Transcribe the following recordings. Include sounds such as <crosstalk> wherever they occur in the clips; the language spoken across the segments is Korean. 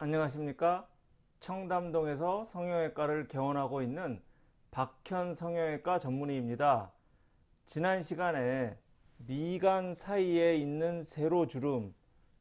안녕하십니까? 청담동에서 성형외과를 개원하고 있는 박현 성형외과 전문의입니다. 지난 시간에 미간 사이에 있는 세로주름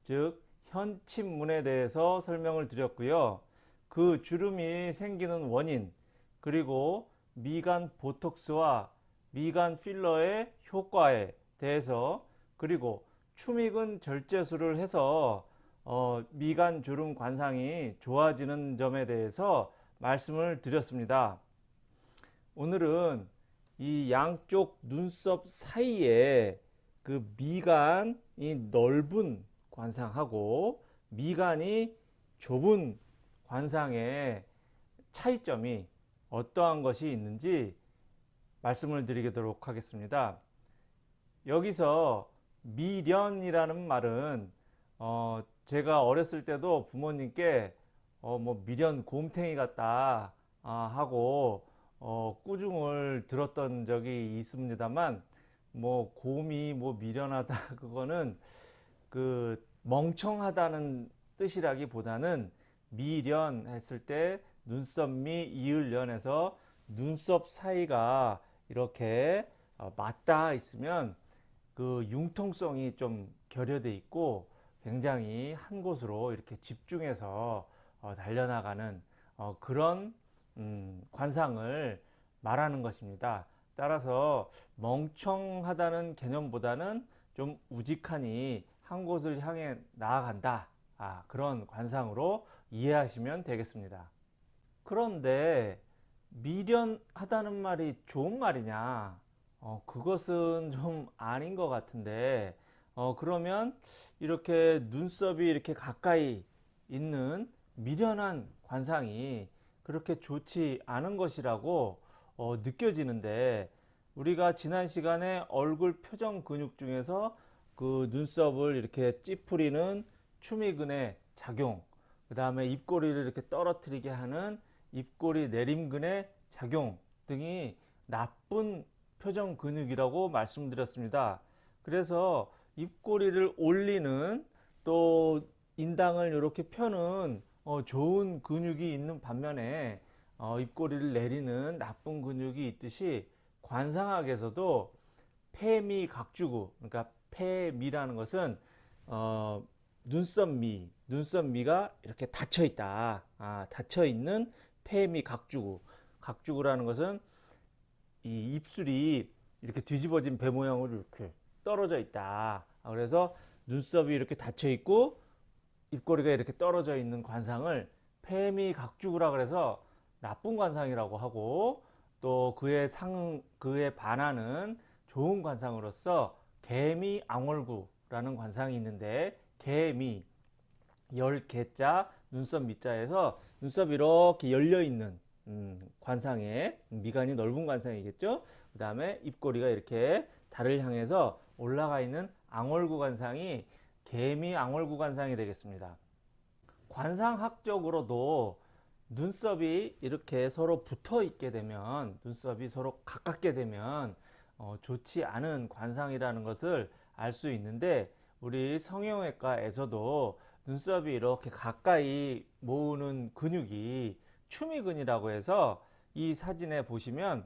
즉 현침문에 대해서 설명을 드렸고요. 그 주름이 생기는 원인 그리고 미간 보톡스와 미간 필러의 효과에 대해서 그리고 추미근 절제술을 해서 어, 미간 주름 관상이 좋아지는 점에 대해서 말씀을 드렸습니다. 오늘은 이 양쪽 눈썹 사이에 그 미간이 넓은 관상하고 미간이 좁은 관상의 차이점이 어떠한 것이 있는지 말씀을 드리도록 하겠습니다. 여기서 미련이라는 말은 어, 제가 어렸을 때도 부모님께 어, 뭐 미련 곰탱이 같다 아, 하고 어, 꾸중을 들었던 적이 있습니다만 뭐 곰이 뭐 미련하다 <laughs> 그거는 그 멍청하다는 뜻이라기보다는 미련 했을 때 눈썹 미 이을련에서 눈썹 사이가 이렇게 어, 맞닿아 있으면 그 융통성이 좀 결여돼 있고 굉장히 한 곳으로 이렇게 집중해서 어, 달려나가는 어, 그런 음, 관상을 말하는 것입니다. 따라서 멍청하다는 개념보다는 좀 우직하니 한 곳을 향해 나아간다. 아, 그런 관상으로 이해하시면 되겠습니다. 그런데 미련하다는 말이 좋은 말이냐? 어, 그것은 좀 아닌 것 같은데 어, 그러면 이렇게 눈썹이 이렇게 가까이 있는 미련한 관상이 그렇게 좋지 않은 것이라고 어, 느껴지는데 우리가 지난 시간에 얼굴 표정 근육 중에서 그 눈썹을 이렇게 찌푸리는 추미근의 작용 그 다음에 입꼬리를 이렇게 떨어뜨리게 하는 입꼬리 내림근의 작용 등이 나쁜 표정 근육이라고 말씀드렸습니다. 그래서 입꼬리를 올리는 또 인당을 이렇게 펴는 어, 좋은 근육이 있는 반면에 어, 입꼬리를 내리는 나쁜 근육이 있듯이 관상학에서도 폐미 각주구 그러니까 폐미라는 것은 어, 눈썹미 눈썹미가 이렇게 닫혀 있다. 아, 닫혀 있는 폐미 각주구. 각주구라는 것은 이 입술이 이렇게 뒤집어진 배 모양으로 이렇게 떨어져 있다. 아, 그래서 눈썹이 이렇게 닫혀 있고 입꼬리가 이렇게 떨어져 있는 관상을 폐미각주구라 그래서 나쁜 관상이라고 하고 또 그에 상 그에 반하는 좋은 관상으로서 개미 앙월구라는 관상이 있는데 개미 열 개자 눈썹 밑자에서 눈썹이 이렇게 열려 있는 음, 관상에 미간이 넓은 관상이겠죠. 그 다음에 입꼬리가 이렇게 달을 향해서 올라가 있는 앙월구 관상이 개미 앙월구 관상이 되겠습니다. 관상학적으로도 눈썹이 이렇게 서로 붙어 있게 되면 눈썹이 서로 가깝게 되면 어, 좋지 않은 관상이라는 것을 알 수 있는데 우리 성형외과에서도 눈썹이 이렇게 가까이 모으는 근육이 추미근이라고 해서 이 사진에 보시면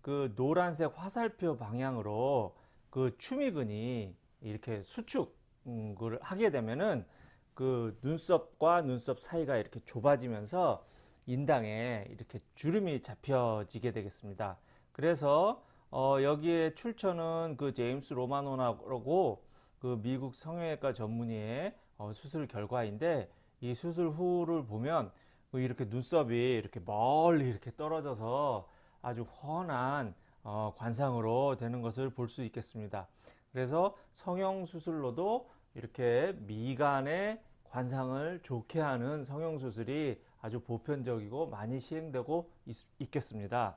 그 노란색 화살표 방향으로 그 추미근이 이렇게 수축을 하게 되면은 그 눈썹과 눈썹 사이가 이렇게 좁아지면서 인당에 이렇게 주름이 잡혀지게 되겠습니다. 그래서 어 여기에 출처는 그 제임스 로마노라고 그 미국 성형외과 전문의의 어 수술 결과인데 이 수술 후를 보면 그 이렇게 눈썹이 이렇게 멀리 이렇게 떨어져서 아주 훤한 어, 관상으로 되는 것을 볼 수 있겠습니다. 그래서 성형수술로도 이렇게 미간의 관상을 좋게 하는 성형수술이 아주 보편적이고 많이 시행되고 있, 겠습니다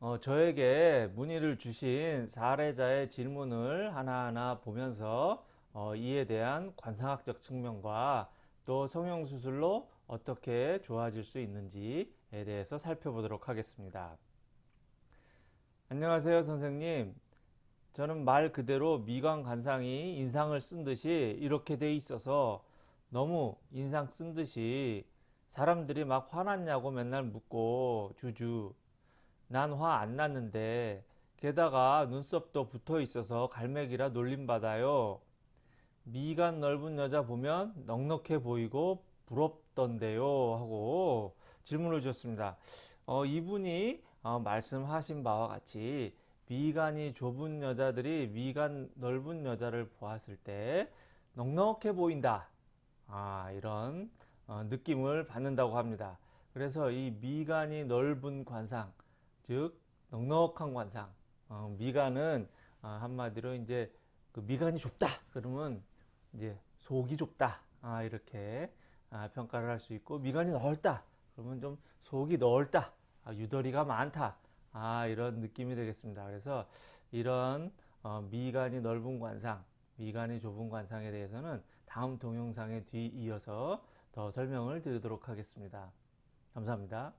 어, 저에게 문의를 주신 사례자의 질문을 하나하나 보면서 어, 이에 대한 관상학적 측면과 또 성형수술로 어떻게 좋아질 수 있는지에 대해서 살펴보도록 하겠습니다. 안녕하세요 선생님 저는 말 그대로 미관 관상이 인상을 쓴 듯이 이렇게 돼 있어서 너무 인상 쓴 듯이 사람들이 막 화났냐고 맨날 묻고 주주 난 화 안 났는데 게다가 눈썹도 붙어 있어서 갈매기라 놀림받아요. 미간 넓은 여자 보면 넉넉해 보이고 부럽던데요 하고 질문을 주셨습니다. 어, 이분이 어, 말씀하신 바와 같이 미간이 좁은 여자들이 미간 넓은 여자를 보았을 때 넉넉해 보인다. 아, 이런 어, 느낌을 받는다고 합니다. 그래서 이 미간이 넓은 관상, 즉 넉넉한 관상. 어, 미간은 어, 한마디로 이제 그 미간이 좁다. 그러면 이제 속이 좁다. 아, 이렇게 아, 평가를 할 수 있고 미간이 넓다. 그러면 좀 속이 넓다. 아, 유더리가 많다. 아, 이런 느낌이 되겠습니다. 그래서 이런 어, 미간이 넓은 관상, 미간이 좁은 관상에 대해서는 다음 동영상에 뒤이어서 더 설명을 드리도록 하겠습니다. 감사합니다.